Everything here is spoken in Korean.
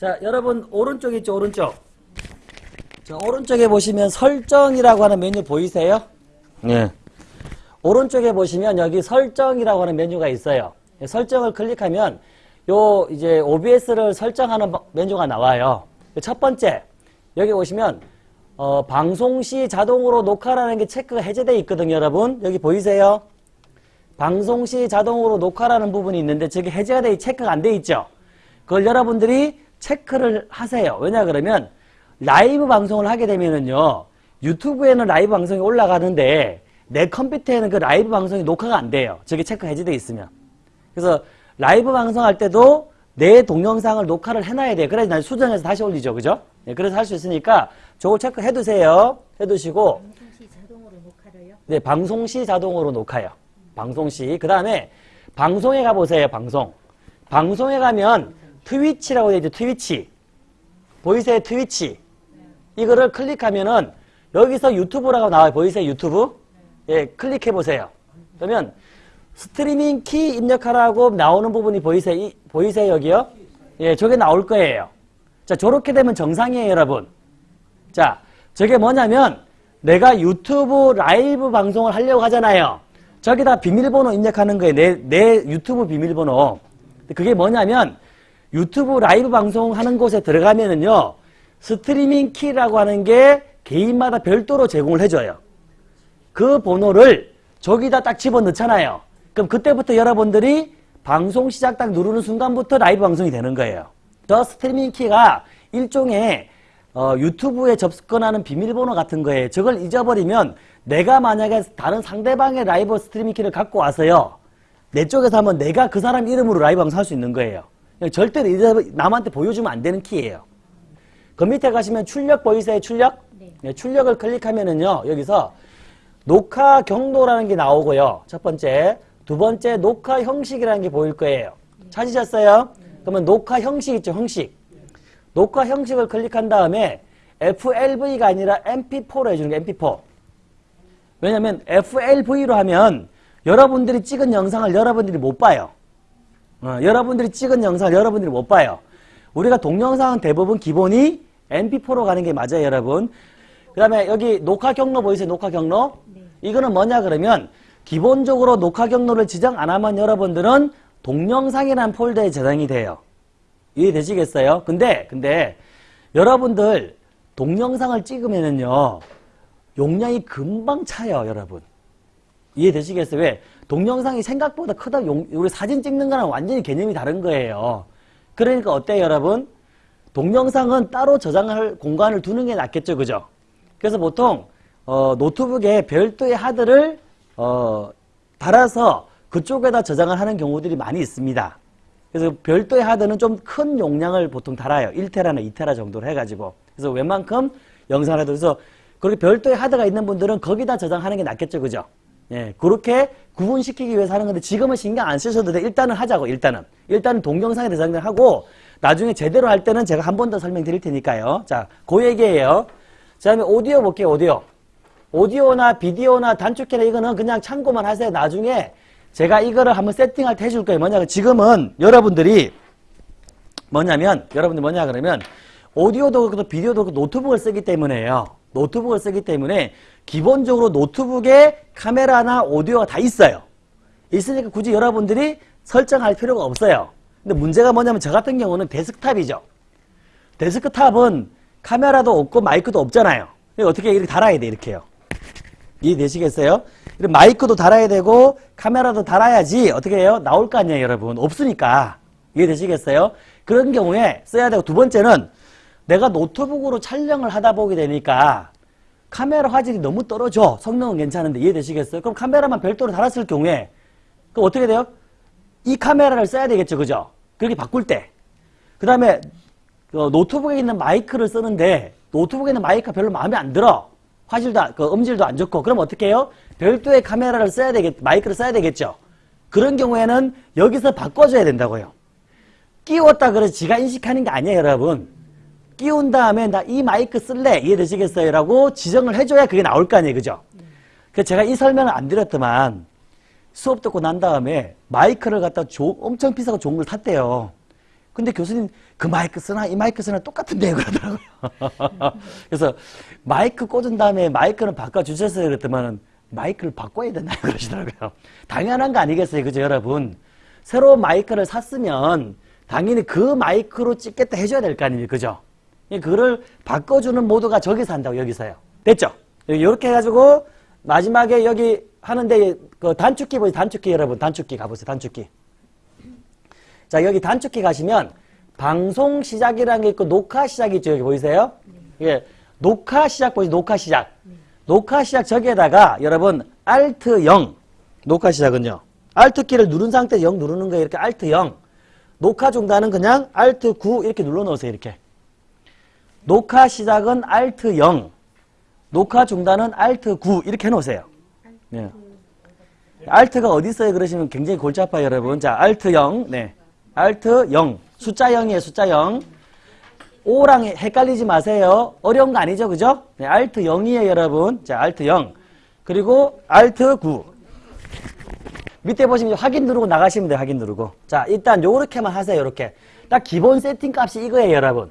자, 여러분 오른쪽 있죠, 오른쪽. 자, 오른쪽에 보시면 설정이라고 하는 메뉴 보이세요? 네. 오른쪽에 보시면 여기 설정이라고 하는 메뉴가 있어요. 예, 설정을 클릭하면 요 이제 OBS를 설정하는 바- 메뉴가 나와요. 첫 번째 여기 보시면 어, 방송 시 자동으로 녹화라는 게 체크가 해제되어 있거든요, 여러분. 여기 보이세요? 방송 시 자동으로 녹화라는 부분이 있는데 저게 해제가 돼 체크가 안 돼 있죠. 그걸 여러분들이 체크를 하세요. 왜냐 그러면 라이브 방송을 하게 되면은요. 유튜브에는 라이브 방송이 올라가는데 내 컴퓨터에는 그 라이브 방송이 녹화가 안 돼요. 저게 체크 해제돼 있으면. 그래서 라이브 방송할 때도 내 동영상을 녹화를 해놔야 돼요. 그래야 난 수정해서 다시 올리죠. 그죠? 네, 그래서 할 수 있으니까 저걸 체크해 두세요. 해 두시고 방송 시 자동으로 녹화를요? 네, 방송 시 자동으로 녹화요. 방송 시. 그 다음에 방송에 가보세요, 방송. 방송에 가면 트위치라고 되어 있죠, 트위치. 보이세요, 트위치. 이거를 클릭하면은 여기서 유튜브라고 나와요. 보이세요, 유튜브? 예, 클릭해 보세요. 그러면 스트리밍 키 입력하라고 나오는 부분이 보이세요? 이- 보이세요, 여기요? 예, 저게 나올 거예요. 자, 저렇게 되면 정상이에요, 여러분. 자, 저게 뭐냐면 내가 유튜브 라이브 방송을 하려고 하잖아요. 저기다 비밀번호 입력하는 거예요. 내, 내 유튜브 비밀번호. 그게 뭐냐면 유튜브 라이브 방송하는 곳에 들어가면은요. 스트리밍 키라고 하는 게 개인마다 별도로 제공을 해줘요. 그 번호를 저기다 딱 집어넣잖아요. 그럼 그때부터 여러분들이 방송 시작 딱 누르는 순간부터 라이브 방송이 되는 거예요. 저 스트리밍 키가 일종의 어, 유튜브에 접근하는 비밀번호 같은 거예요. 저걸 잊어버리면 내가 만약에 다른 상대방의 라이브 스트리밍 키를 갖고 와서요. 내 쪽에서 하면 내가 그 사람 이름으로 라이브 방송 할 수 있는 거예요. 절대로 잊어- 남한테 보여주면 안 되는 키예요. 그 밑에 가시면 출력 보이세요? 출력? 네. 네, 출력을 클릭하면은요. 여기서 녹화 경로라는 게 나오고요. 첫 번째. 두 번째 녹화 형식이라는 게 보일 거예요. 찾으셨어요? 그러면 녹화 형식 있죠, 형식. 녹화 형식을 클릭한 다음에 FLV가 아니라 MP4로 해주는 게 MP4. 왜냐면 FLV로 하면 여러분들이 찍은 영상을 여러분들이 못 봐요. 어, 여러분들이 찍은 영상을 여러분들이 못 봐요. 우리가 동영상은 대부분 기본이 MP4로 가는 게 맞아요, 여러분. 그 다음에 여기 녹화 경로 보이세요? 녹화 경로? 네. 이거는 뭐냐 그러면 기본적으로 녹화 경로를 지정 안 하면 여러분들은 동영상이라는 폴더에 저장이 돼요. 이해되시겠어요? 근데, 근데 여러분들 동영상을 찍으면은요, 용량이 금방 차요, 여러분. 이해되시겠어요? 왜? 동영상이 생각보다 크다. 용, 우리 사진 찍는 거랑 완전히 개념이 다른 거예요. 그러니까 어때요, 여러분? 동영상은 따로 저장할 공간을 두는 게 낫겠죠, 그죠? 그래서 보통 어, 노트북에 별도의 하드를 어, 달아서 그쪽에다 저장을 하는 경우들이 많이 있습니다. 그래서 별도의 하드는 좀 큰 용량을 보통 달아요. 1테라나 2테라 정도로 해가지고. 그래서 웬만큼 영상을 해도 그래서 그렇게 별도의 하드가 있는 분들은 거기다 저장하는 게 낫겠죠, 그죠? 예, 그렇게 구분시키기 위해서 하는 건데 지금은 신경 안 쓰셔도 돼. 일단은 하자고, 일단은. 일단은 동영상에 저장을 하고 나중에 제대로 할 때는 제가 한 번 더 설명드릴 테니까요. 자, 그 얘기예요. 자, 다음에 오디오 볼게요, 오디오. 오디오나 비디오나 단축키나 이거는 그냥 참고만 하세요. 나중에 제가 이거를 한번 세팅할 때 해줄 거예요. 뭐냐, 지금은 여러분들이 뭐냐면, 여러분들 뭐냐 그러면 오디오도 그렇고 비디오도 그렇고 노트북을 쓰기 때문에요. 노트북을 쓰기 때문에 기본적으로 노트북에 카메라나 오디오가 다 있어요. 있으니까 굳이 여러분들이 설정할 필요가 없어요. 근데 문제가 뭐냐면 저 같은 경우는 데스크탑이죠. 데스크탑은 카메라도 없고 마이크도 없잖아요. 어떻게 이렇게 달아야 돼, 이렇게요. 이해되시겠어요? 이런 마이크도 달아야 되고 카메라도 달아야지 어떻게 해요? 나올 거 아니에요, 여러분. 없으니까. 이해되시겠어요? 그런 경우에 써야 되고 두 번째는 내가 노트북으로 촬영을 하다 보게 되니까 카메라 화질이 너무 떨어져. 성능은 괜찮은데 이해되시겠어요? 그럼 카메라만 별도로 달았을 경우에 그럼 어떻게 돼요? 이 카메라를 써야 되겠죠, 그죠? 그렇게 바꿀 때. 그 다음에 노트북에 있는 마이크를 쓰는데 노트북에 있는 마이크가 별로 마음에 안 들어. 화질도 안- 그 음질도 안 좋고 그럼 어떻게 해요? 별도의 카메라를 써야 되겠 마이크를 써야 되겠죠. 그런 경우에는 여기서 바꿔줘야 된다고요. 끼웠다 그래서 지가 인식하는 게 아니에요, 여러분. 끼운 다음에 나 이 마이크 쓸래 이해되시겠어요? 라고 지정을 해줘야 그게 나올 거 아니에요, 그죠? 그래서 제가 이 설명을 안 드렸더만 수업 듣고 난 다음에 마이크를 갖다 조- 엄청 비싸고 좋은 걸 탔대요. 근데 교수님 그 마이크 쓰나 이 마이크 쓰나 똑같은데 그러더라고요. 그래서 마이크 꽂은 다음에 마이크는 바꿔주셨어요 그랬더만은 마이크를 바꿔야 되나요 그러시더라고요. 당연한 거 아니겠어요 그죠 여러분. 새로운 마이크를 샀으면 당연히 그 마이크로 찍겠다 해줘야 될 거 아닙니까 그죠. 그거를 바꿔주는 모드가 저기서 한다고 여기서요. 됐죠? 이렇게 해가지고 마지막에 여기 하는데 그 단축키 보세요 단축키 여러분 단축키 가보세요 단축키. 자, 여기 단축키 가시면 방송 시작이라는 게 있고 녹화 시작이 있죠. 여기 보이세요? 예. 녹화 시작 보이세요? 녹화 시작. 녹화 시작 저기에다가 여러분 Alt 0 녹화 시작은요. Alt 키를 누른 상태에서 0 누르는 거예요. 이렇게 Alt 0. 녹화 중단은 그냥 Alt 9 이렇게 눌러 놓으세요. 이렇게. 녹화 시작은 Alt 0. 녹화 중단은 Alt 9 이렇게 해 놓으세요. 예. Alt가 어디 있어요? 그러시면 굉장히 골치 아파요, 여러분. 자, Alt 0. 네. Alt 0. 숫자 0이에요, 숫자 0. 5랑 헷갈리지 마세요. 어려운 거 아니죠, 그죠? 네, Alt 0이에요, 여러분. 자, Alt 0. 그리고 Alt 9. 밑에 보시면 확인 누르고 나가시면 돼요, 확인 누르고. 자, 일단 요렇게만 하세요, 요렇게. 딱 기본 세팅 값이 이거예요, 여러분.